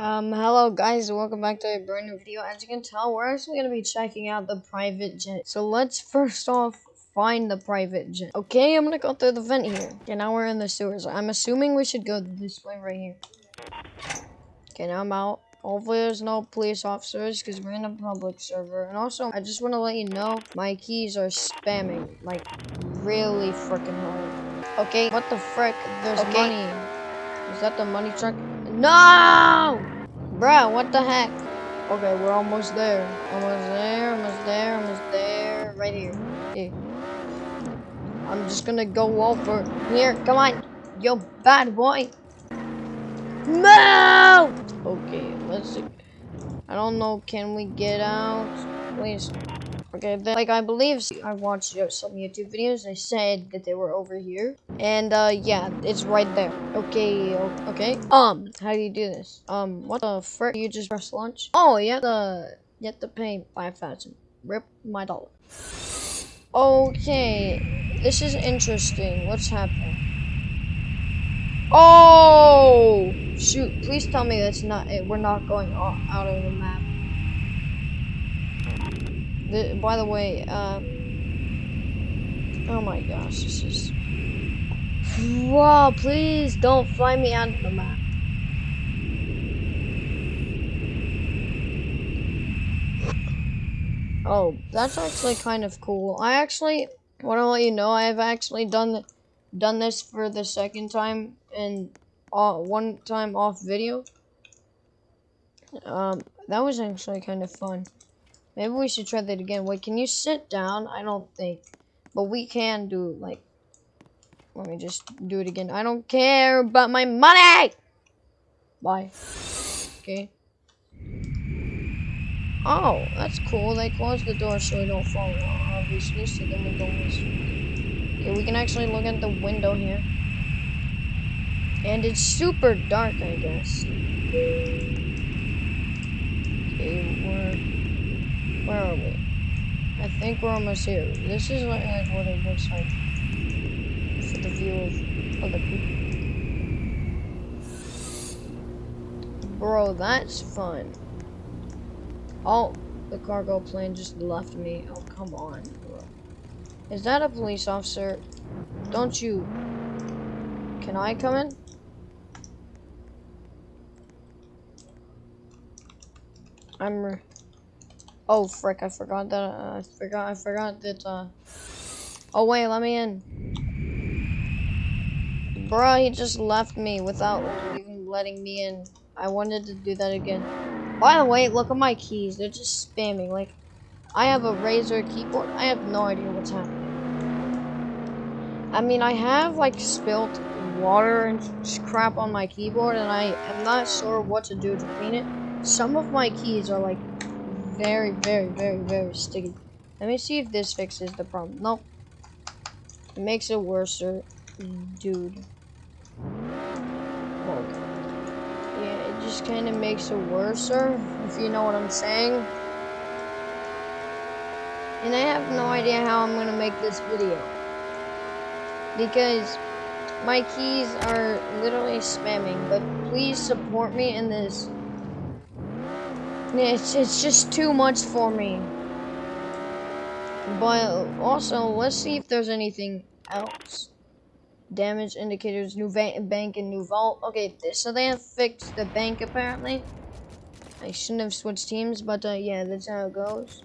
Um, hello guys, welcome back to a brand new video. As you can tell, we're actually going to be checking out the private jet. So let's first off find the private jet. Okay, I'm going to go through the vent here. Okay, now we're in the sewers. I'm assuming we should go this way right here. Okay, now I'm out. Hopefully there's no police officers because we're in a public server. And also, I just want to let you know, my keys are spamming, like, really freaking hard. Okay, what the frick? There's okay. money. Is that the money truck? No! Bruh, what the heck? Okay, we're almost there. Almost there, almost there, almost there. Right here. Here. I'm just gonna go over here. Come on. Yo, bad boy. No! Okay, let's see. I don't know. Can we get out? Please. Okay, then, like I believe I watched some YouTube videos. They said that they were over here, and uh, yeah, it's right there. Okay, okay. Um, how do you do this? Um, what the frick? You just press launch? Oh, you have to you have to pay five thousand. Rip my dollar. Okay, this is interesting. What's happening? Oh shoot! Please tell me that's not it. We're not going out of the map. The, by the way, uh, oh my gosh, this is. Wow, please don't fly me out of the map. Oh, that's actually kind of cool. I actually want to let you know I've actually done done this for the second time and uh, one time off video. Um, that was actually kind of fun. Maybe we should try that again. Wait, can you sit down? I don't think. But we can do, like... Let me just do it again. I don't care about my money! Bye. Okay. Oh, that's cool. They closed the door so we don't fall obviously, so then we don't miss. Okay, we can actually look at the window here. And it's super dark, I guess. Okay, we're where are we? I think we're almost here. This is what, like, what it looks like for the view of other people. Bro, that's fun. Oh, the cargo plane just left me. Oh, come on, bro. Is that a police officer? Don't you... Can I come in? I'm... Oh frick! I forgot that. Uh, I forgot. I forgot that. Uh... Oh wait, let me in. Bruh, he just left me without even letting me in. I wanted to do that again. By the way, look at my keys. They're just spamming. Like, I have a Razer keyboard. I have no idea what's happening. I mean, I have like spilt water and crap on my keyboard, and I am not sure what to do to clean it. Some of my keys are like very, very, very, very sticky. Let me see if this fixes the problem. Nope. It makes it worse, dude. Yeah, it just kind of makes it worse, if you know what I'm saying. And I have no idea how I'm going to make this video. Because my keys are literally spamming, but please support me in this it's, it's just too much for me. But also, let's see if there's anything else. Damage indicators, new bank and new vault. Okay, so they have fixed the bank apparently. I shouldn't have switched teams, but uh, yeah, that's how it goes.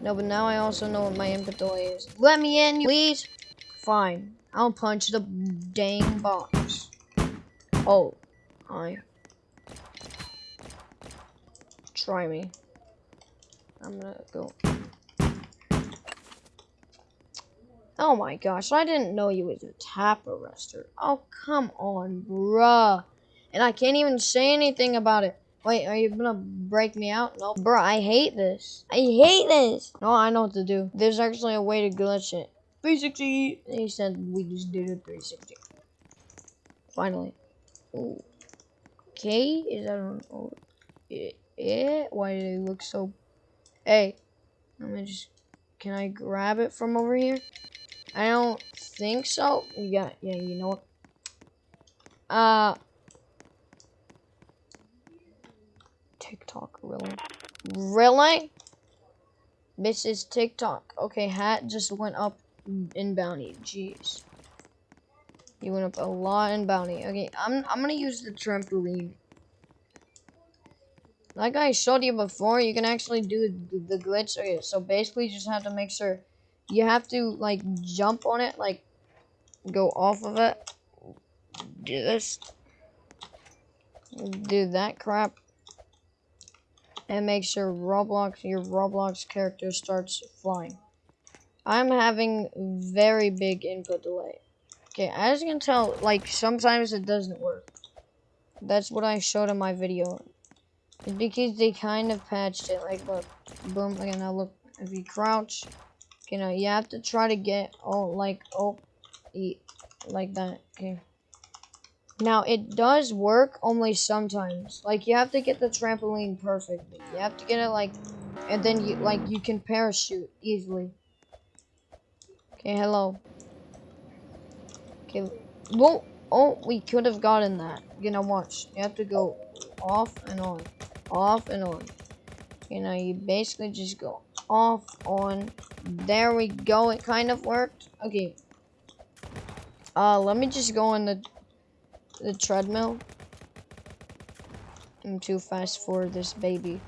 No, but now I also know what my inventory is. Let me in, please. Fine. I'll punch the dang box. Oh, hi. Try me. I'm gonna go. Oh my gosh, I didn't know you was a tap arrestor. Oh, come on, bruh. And I can't even say anything about it. Wait, are you gonna break me out? No. Bruh, I hate this. I hate this. No, I know what to do. There's actually a way to glitch it. 360. He said we just did a 360. Finally. Ooh. Okay, is that on? Oh, it it? Why do they look so... Hey, let me just... Can I grab it from over here? I don't think so. Yeah, yeah, you know what? Uh... TikTok, really? Really? This is TikTok. Okay, hat just went up in bounty. Jeez. You went up a lot in bounty. Okay, I'm I'm gonna use the trampoline. Like I showed you before, you can actually do the, glitch. Okay, so basically you just have to make sure you have to like jump on it, like go off of it. Do this. Do that crap. And make sure Roblox, your Roblox character starts flying. I'm having very big input delay. Okay, as you can tell, like, sometimes it doesn't work. That's what I showed in my video. It's because they kind of patched it. Like, look, boom, okay, now look, if you crouch, you know, you have to try to get, oh, like, oh, eat, like that, okay. Now, it does work only sometimes. Like, you have to get the trampoline perfectly. You have to get it, like, and then you, like, you can parachute easily. Okay, hello. Okay, whoa, oh, we could have gotten that. You know, watch. You have to go off and on, off and on. You know, you basically just go off, on. There we go. It kind of worked. Okay. Uh, let me just go on the the treadmill. I'm too fast for this baby.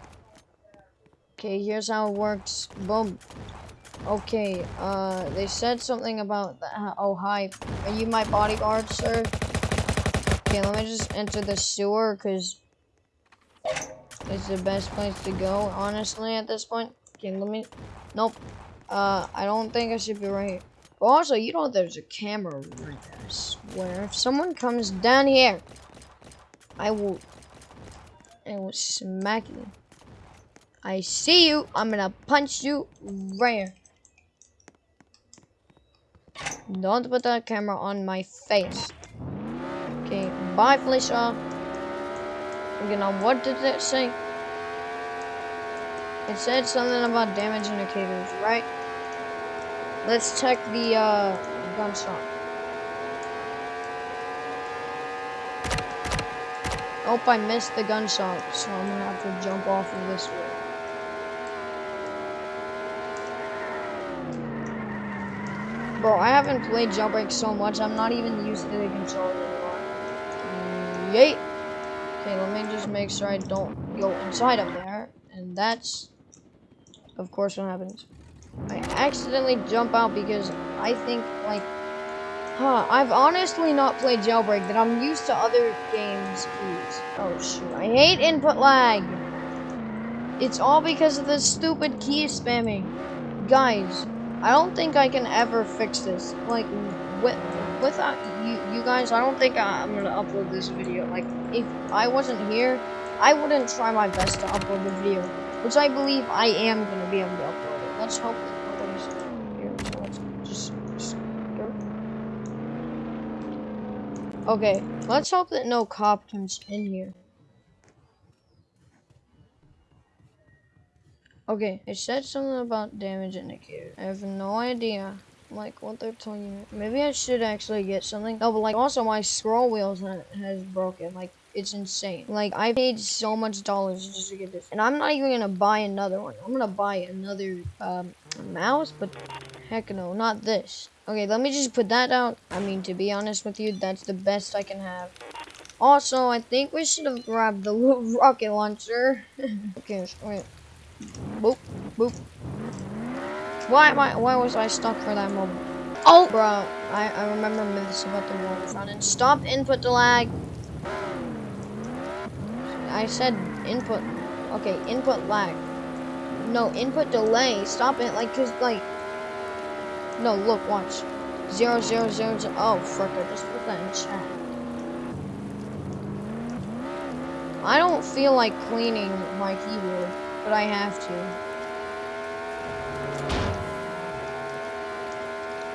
Okay, here's how it works. Boom. Okay, uh, they said something about that. Oh, hi. Are you my bodyguard, sir? Okay, let me just enter the sewer, because it's the best place to go, honestly, at this point. Okay, let me... Nope. Uh, I don't think I should be right here. But also, you know there's a camera right there, I swear. If someone comes down here, I will... I will smack you. I see you. I'm gonna punch you right here. Don't put that camera on my face. Okay, bye, Felicia. Okay, now what did it say? It said something about damage indicators, right? Let's check the uh, gun shop. Oh, I missed the gun shop, so I'm gonna have to jump off of this way. Bro, I haven't played Jailbreak so much, I'm not even used to the controller anymore. Yay! Okay, let me just make sure I don't go inside of there. And that's, of course, what happens. I accidentally jump out because I think, like, huh, I've honestly not played Jailbreak, that I'm used to other games, please. Oh, shoot, I hate input lag! It's all because of this stupid key spamming. Guys, I don't think I can ever fix this. Like, with, without you, you guys, I don't think I'm gonna upload this video. Like, if I wasn't here, I wouldn't try my best to upload the video, which I believe I am gonna be able to upload it. Let's hope. Okay, let's hope that no cop comes in here. Okay, it said something about damage indicator. I have no idea, like, what they're telling me. Maybe I should actually get something. No, but, like, also my scroll wheels has broken. Like, it's insane. Like, I paid so much dollars just to get this. And I'm not even gonna buy another one. I'm gonna buy another, um, mouse, but heck no, not this. Okay, let me just put that out. I mean, to be honest with you, that's the best I can have. Also, I think we should have grabbed the little rocket launcher. okay, wait. Boop, boop. Why, why, why was I stuck for that moment? Oh, bro, I, I remember myths about the running. Stop input to lag. I said input. Okay, input lag. No, input delay. Stop it, like, cause, like. No, look, watch. Zero, zero, zero, zero. Oh, frick, I just put that in chat. I don't feel like cleaning my keyboard but I have to.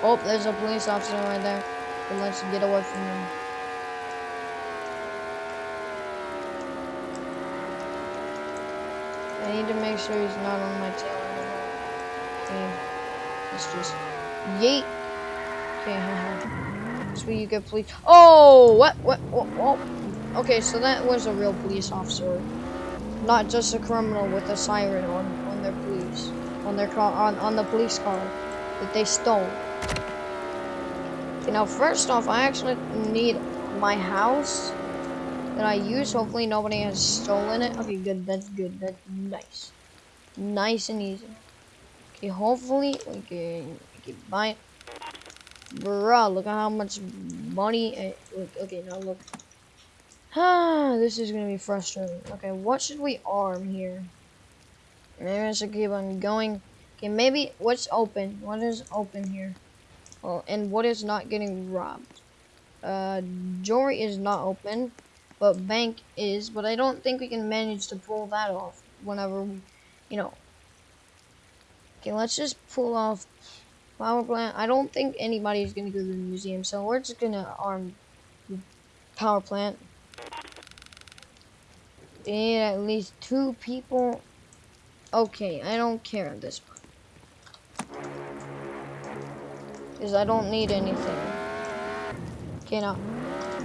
Oh, there's a police officer right there. Let's get away from him. I need to make sure he's not on my tail anymore. Okay. Let's just yeet. Okay, Sweet, you get police. Oh, what, what, what, what? Okay, so that was a real police officer. not just a criminal with a siren on, on their police, on their car, on, on the police car that they stole. Okay, now first off, I actually need my house that I use. Hopefully nobody has stolen it. Okay, good, that's good, that's nice. Nice and easy. Okay, hopefully we can, we can buy it. Bruh, look at how much money, eh, look, okay, now look. Ah, this is gonna be frustrating. Okay, what should we arm here? Maybe I should keep on going. Okay, maybe what's open? What is open here? Oh, and what is not getting robbed? Uh, jewelry is not open, but bank is. But I don't think we can manage to pull that off whenever we, you know. Okay, let's just pull off power plant. I don't think anybody's gonna go to the museum, so we're just gonna arm the power plant need at least two people. Okay, I don't care at this point. Because I don't need anything. Okay, now.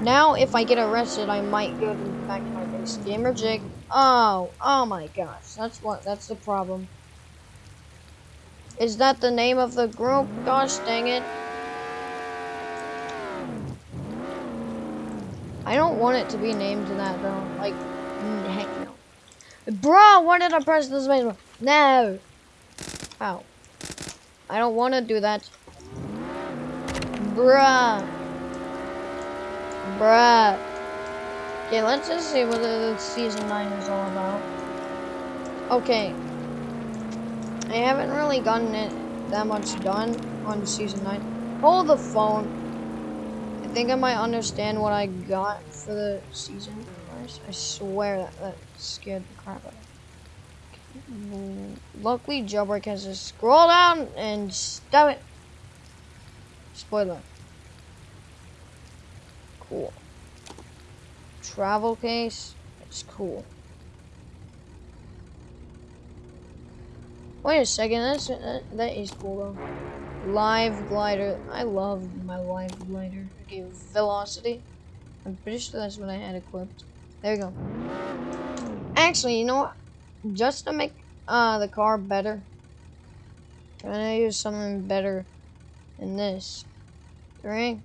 Now, if I get arrested, I might go back to my base. Gamer Jig. Oh, oh my gosh. That's what, that's the problem. Is that the name of the group? Gosh dang it. I don't want it to be named that though. Like, Mm, heck no. Bro, why did I press space bar? No. Ow. I don't want to do that. Bruh. Bruh. Okay, let's just see what the season 9 is all about. Okay. I haven't really gotten it that much done on season 9. Hold the phone. I think I might understand what I got for the season. I swear that, that scared the crap out of me. Luckily, Jailbreak has to scroll down and stop it. Spoiler. Cool. Travel case. It's cool. Wait a second, that's, that, that is cool though. Live glider. I love my live glider. Okay, velocity. I'm pretty sure that's what I had equipped. There you go. Actually, you know what? Just to make uh, the car better, I'm gonna use something better than this. Three,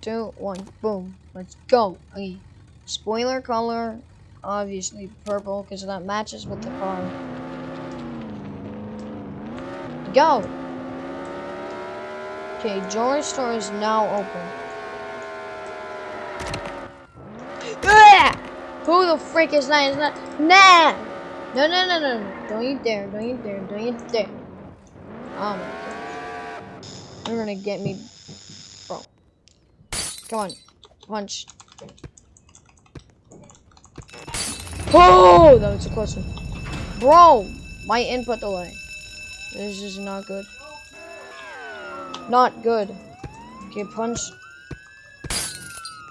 two, one, boom. Let's go. Okay. Spoiler color, obviously purple, because that matches with the car. Go! Okay, jewelry store is now open. Who the freak is that? Is that? Nah! No, no, no, no, no. Don't you dare. Don't you dare. Don't you dare. Oh my gosh. You're gonna get me. Come on. Punch. Oh! That was a close one. Bro! My input delay. This is not good. Not good. Okay, punch.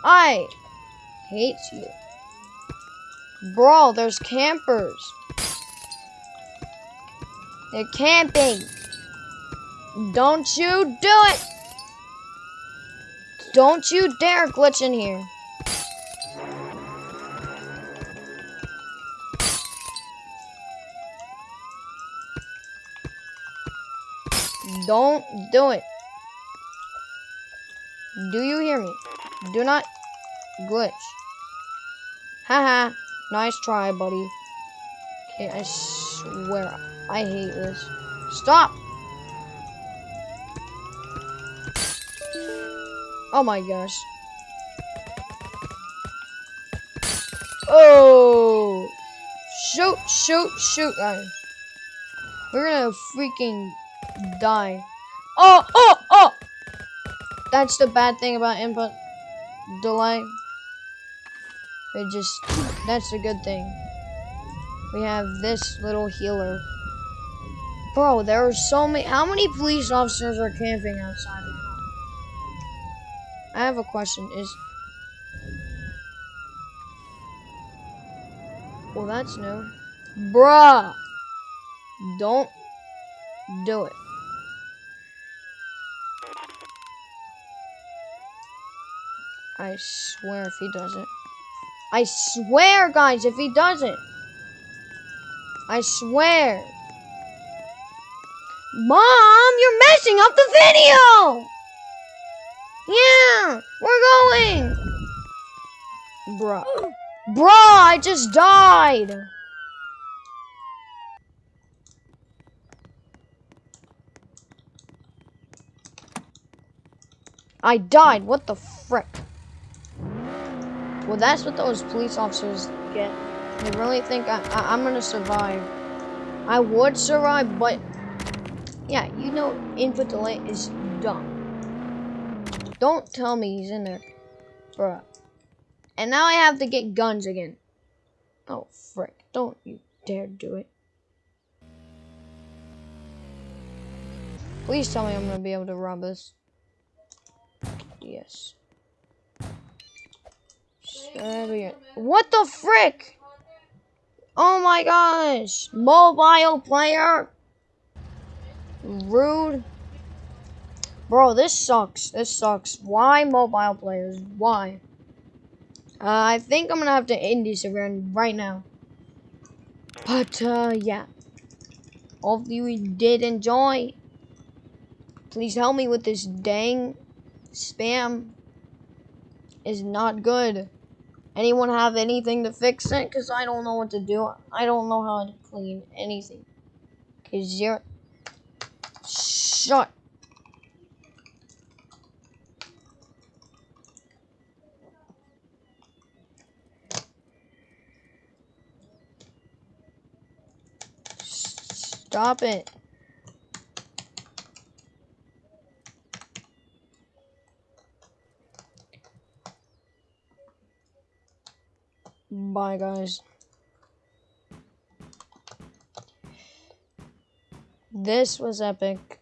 I hate you. Bro, there's campers. They're camping. Don't you do it. Don't you dare glitch in here. Don't do it. Do you hear me? Do not glitch. Haha. Nice try, buddy. Okay, I swear, I hate this. Stop! Oh my gosh. Oh! Shoot, shoot, shoot. We're gonna freaking die. Oh, oh, oh! That's the bad thing about input delay. It just, that's a good thing. We have this little healer. Bro, there are so many, how many police officers are camping outside? I have a question, is, well that's new. Bruh, don't do it. I swear if he does it. I swear, guys, if he doesn't. I swear. Mom, you're messing up the video! Yeah, we're going! Bruh. Bruh, I just died! I died, what the frick? Well, that's what those police officers get. They really think I, I, I'm gonna survive. I would survive, but yeah, you know input delay is dumb. Don't tell me he's in there. Bruh. And now I have to get guns again. Oh, frick. Don't you dare do it. Please tell me I'm gonna be able to rob this. Yes. What the frick? Oh my gosh. Mobile player. Rude. Bro, this sucks. This sucks. Why mobile players? Why? Uh, I think I'm gonna have to end this event right now. But, uh, yeah. Hopefully you did enjoy. Please help me with this dang spam. Is not good. Anyone have anything to fix it? Because I don't know what to do. I don't know how to clean anything. Because you're... Shut Stop it. Bye, guys. This was epic.